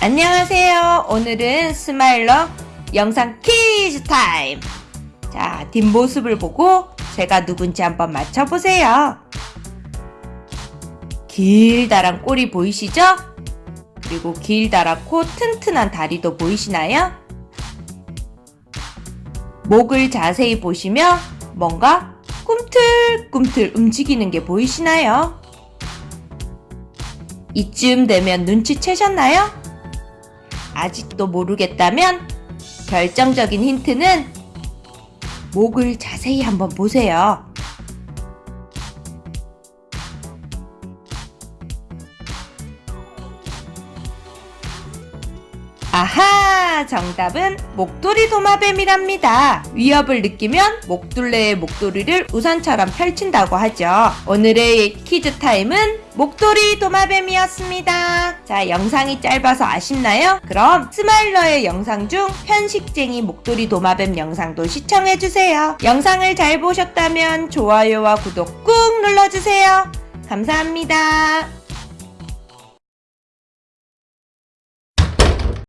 안녕하세요. 오늘은 스마일러 영상 퀴즈 타임. 자, 뒷모습을 보고 제가 누군지 한번 맞춰보세요. 길다란 꼬리 보이시죠? 그리고 길다랗고 튼튼한 다리도 보이시나요? 목을 자세히 보시면 뭔가 꿈틀꿈틀 움직이는 게 보이시나요? 이쯤 되면 눈치채셨나요? 아직도 모르겠다면 결정적인 힌트는 목을 자세히 한번 보세요. 아하! 정답은 목도리 도마뱀이랍니다. 위협을 느끼면 목둘레의 목도리를 우산처럼 펼친다고 하죠. 오늘의 퀴즈 타임은 목도리 도마뱀이었습니다. 자, 영상이 짧아서 아쉽나요? 그럼 스마일러의 영상 중 편식쟁이 목도리 도마뱀 영상도 시청해주세요. 영상을 잘 보셨다면 좋아요와 구독 꾹 눌러주세요. 감사합니다.